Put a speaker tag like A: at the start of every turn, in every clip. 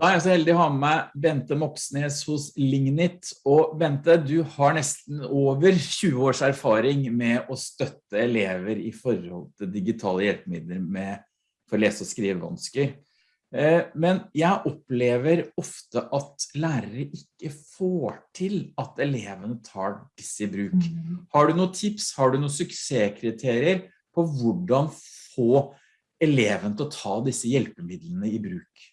A: Da er jeg så heldig å ha med meg Bente Moxnes hos Lignit. Og Bente, du har nesten over 20 års erfaring med å støtte elever i forhold til digitale hjelpemidler med, for lese- og skrivevansker. Eh, men jeg opplever ofte at lærere ikke får til at elevene tar disse i bruk. Mm. Har du noen tips, har du noen suksesskriterier på hvordan få eleven til å ta disse hjelpemidlene i bruk?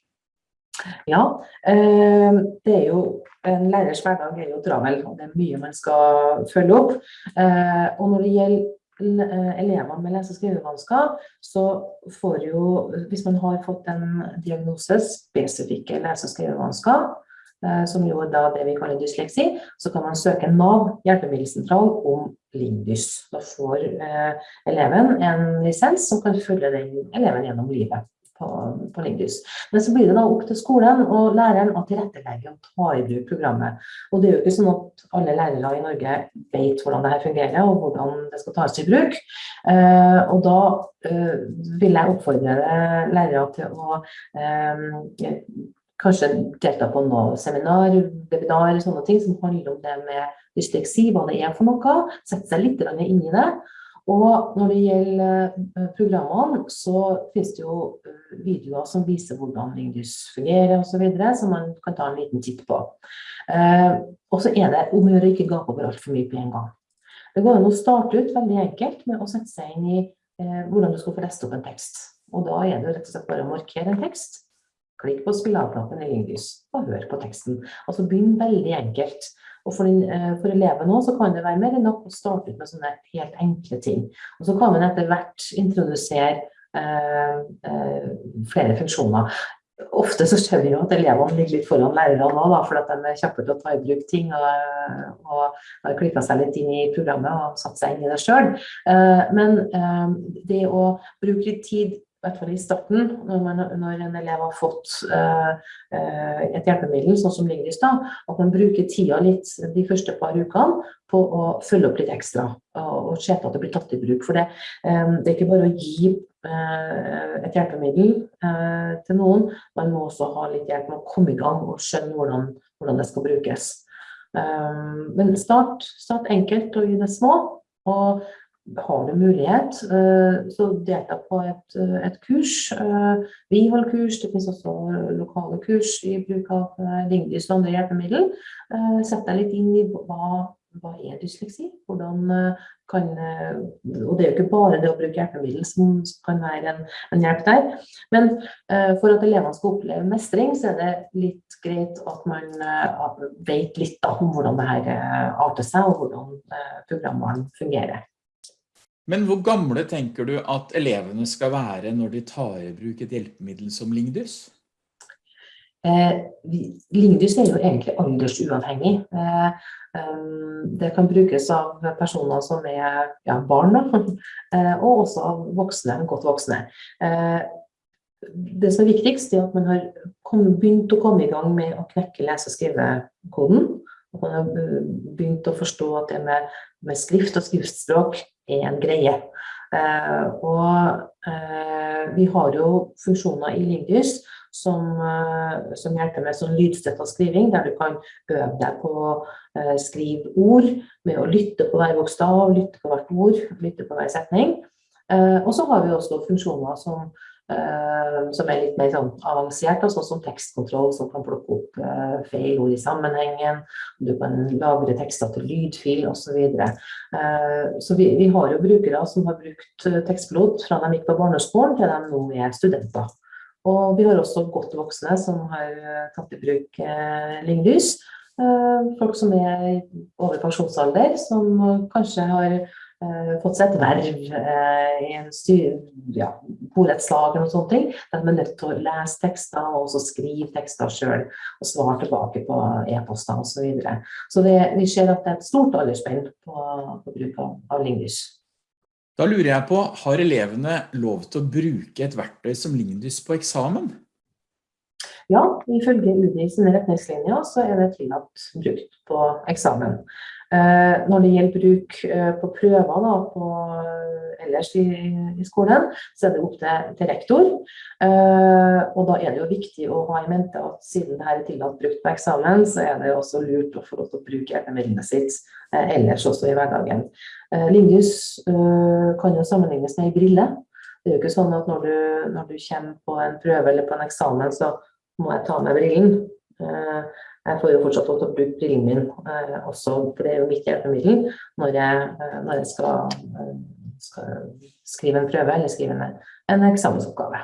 B: Ja, eh, det er jo en lærers hverdag er jo travel, og det er mye man skal følge opp. Eh, og når det gjelder eh, elever med lese- og skrivevansker, så får jo, hvis man har fått en diagnose, spesifikke lese- og skrivevansker, som jo er da det vi kaller dysleksi, så kan man søke NAV hjelpemiddelsentral om Lindys. Da får eleven en lisens som kan følge den eleven gjennom livet på, på Lingdus. Men så blir det da opp til skolen og læreren å tilrettelegge og ta i bruk programmet. Og det er jo ikke sånn at alle lærere i Norge vet hvordan det her fungerer og hvordan det skal tas i bruk. Eh, og da eh, vil jeg oppfordre lærere til å eh, kanskje delta på noe seminar, webinar, sånne ting som handler om det med dysleksi, hva det er for noe. Sette seg litt inn i det. Og når det gjelder eh, programmene, så finnes det jo eh, videoer som viser hvordan Lingdys fungerer osv., som man kan ta en liten titt på. Eh, og så er det om å gjøre ikke gape over altfor mye på en gang. Det går an å starte ut veldig enkelt med å sette seg inn i hvordan du skal få lest opp en tekst. Og da er det rett og slett bare å markere en tekst. Klikk på spilleavknappen i Lingdys og hør på teksten. Altså begynn veldig enkelt. Og for, din, eh, for eleven også kan det være mer enn nok å starte ut med sånne helt enkle ting. Og så kan man etter hvert introdusere eh, eh, flere funksjoner. Ofte så ser vi jo at elevene ligger litt foran lærerne da, fordi at de er kjappe til å ta i bruk ting og, og har klikka seg litt inn i programmet og satt seg inn i det sjøl. Eh, men eh, det å bruke litt tid hvert fall i starten, når, man, når en elev har fått uh, et hjelpemiddel, sånn som Lingris, da, at man bruker tida litt de første par ukene på å følge opp litt ekstra og, og se til at det blir tatt i bruk. For det, um, det er ikke bare å gi uh, et hjelpemiddel uh, til noen, man må også ha litt hjelp med å komme i gang og skjønne hvordan, hvordan det skal brukes. Um, men start, start enkelt og gi det små. Og har du mulighet, eh, så delta på et, eh, et kurs. Eh, vi holder kurs, det finnes også lokale kurs i bruk av Lingdys og andre hjelpemiddel. Sett deg litt inn i hva, hva er dysleksi, hvordan og det er jo ikke bare det å bruke hjelpemiddel som kan være en, en hjelp der. Men for at elevene skal oppleve mestring, så er det litt greit at man vet litt om hvordan det her arter seg, og hvordan programvaren fungerer.
A: Men hvor gamle tenker du at elevene skal være når de tar i bruk et hjelpemiddel som Lingdus?
B: Eh, Lingdus er jo egentlig aldersuavhengig. Eh, um, det kan brukes av personer som er ja, barn, eh, og også av voksne, godt voksne. Eh, det som er viktigst, er at man har kommet, begynt å komme i gang med å knekke lese- og skrivekoden. At man har begynt å forstå at det med, med skrift og skriftspråk en greie. Uh, og uh, vi har jo funksjoner i Lingdys som, uh, som hjelper med sånn lydstøtta skriving, der du kan øve deg på å skrive ord med å lytte på hver bokstav, lytte på hvert ord, lytte på hver setning. og så har vi også funksjoner som som er litt mer sånn avansert, sånn som tekstkontroll, som kan plukke opp uh, feil ord i sammenhengen. Du kan lagre tekster til lydfil osv. Så, videre. uh, så vi, vi, har jo brukere som har brukt tekstpilot fra de gikk på barneskolen til de nå er studenter. Og vi har også godt voksne som har tatt i bruk uh, Linglys. folk som er over pensjonsalder, som kanskje har Eh, fått seg et verv eh, i en styr, ja, borettslagen og sånne ting. Der de er nødt til å lese tekster og også skrive tekster sjøl og svare tilbake på e-poster osv. Så, videre. så det, vi ser at det er et stort aldersspenn på, på, bruk av, av Lingdys.
A: Da lurer jeg på, har elevene lov til å bruke et verktøy som Lingdys på eksamen?
B: Ja, ifølge UDI sine retningslinjer så er det tillatt brukt på eksamen. Eh, når det gjelder bruk eh, på prøver da, på, ellers i, i, skolen, så er det opp til, til rektor. Og da er det jo viktig å ha i mente at siden dette er tillatt brukt på eksamen, så er det også lurt å få lov til å bruke hjelpemidlene sitt ellers også i hverdagen. Lingus kan jo sammenlignes med ei brille. Det er jo ikke sånn at når du, når du, kommer på en prøve eller på en eksamen, så må jeg ta med brillen. Eh, jeg får jo fortsatt lov til å bruke brillen min eh, også, for det er jo mitt hjelpemiddel når jeg, eh, når jeg skal, skal, skrive en prøve eller skrive en, en eksamensoppgave.